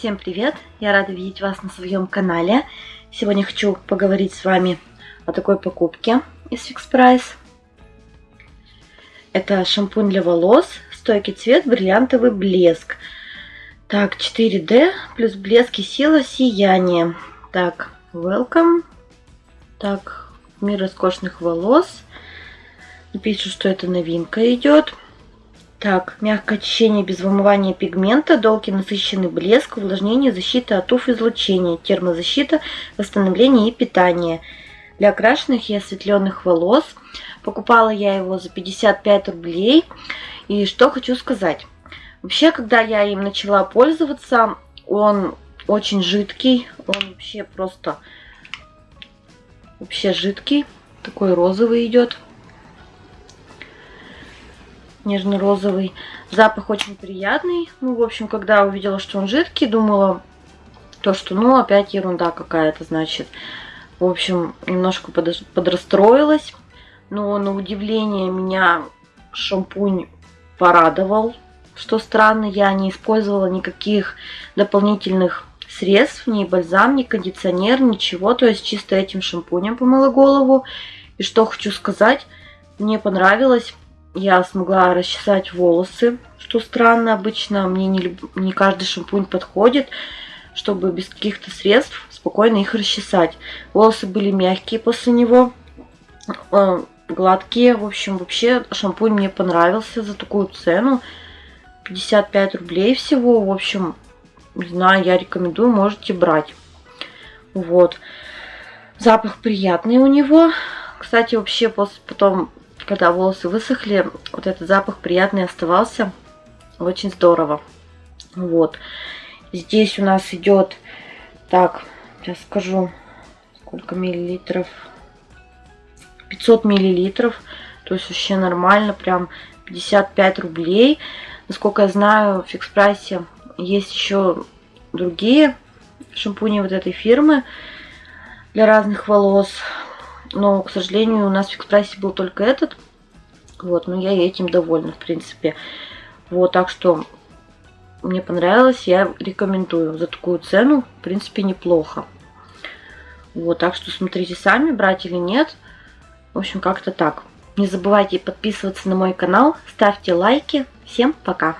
Всем привет! Я рада видеть вас на своем канале. Сегодня хочу поговорить с вами о такой покупке из Fix Price. Это шампунь для волос, стойкий цвет, бриллиантовый блеск. Так, 4D плюс блеск и сила сияния. Так, welcome. Так, мир роскошных волос. Пишут, что это новинка идет. Так, мягкое очищение без вымывания пигмента, долгий насыщенный блеск, увлажнение, защита от УФ-излучения, термозащита, восстановление и питание. Для окрашенных и осветленных волос. Покупала я его за 55 рублей. И что хочу сказать. Вообще, когда я им начала пользоваться, он очень жидкий. Он вообще просто вообще жидкий. Такой розовый идет нежно-розовый. Запах очень приятный. Ну, в общем, когда увидела, что он жидкий, думала, то, что, ну, опять ерунда какая-то, значит. В общем, немножко подрастроилась. Но на удивление меня шампунь порадовал. Что странно, я не использовала никаких дополнительных средств, ни бальзам, ни кондиционер, ничего. То есть чисто этим шампунем помыла голову. И что хочу сказать, мне понравилось я смогла расчесать волосы, что странно, обычно мне не, не каждый шампунь подходит, чтобы без каких-то средств спокойно их расчесать. Волосы были мягкие после него, э, гладкие, в общем, вообще шампунь мне понравился за такую цену, 55 рублей всего, в общем, не знаю, я рекомендую, можете брать. Вот. Запах приятный у него. Кстати, вообще после потом когда волосы высохли, вот этот запах приятный оставался. Очень здорово. Вот. Здесь у нас идет, так, сейчас скажу, сколько миллилитров. 500 миллилитров. То есть вообще нормально, прям 55 рублей. Насколько я знаю, в фикс прайсе есть еще другие шампуни вот этой фирмы для разных волос. Но, к сожалению, у нас в экспрессе был только этот. Вот, но я этим довольна, в принципе. Вот, так что мне понравилось, я рекомендую. За такую цену, в принципе, неплохо. Вот, так что смотрите сами, брать или нет. В общем, как-то так. Не забывайте подписываться на мой канал, ставьте лайки. Всем пока!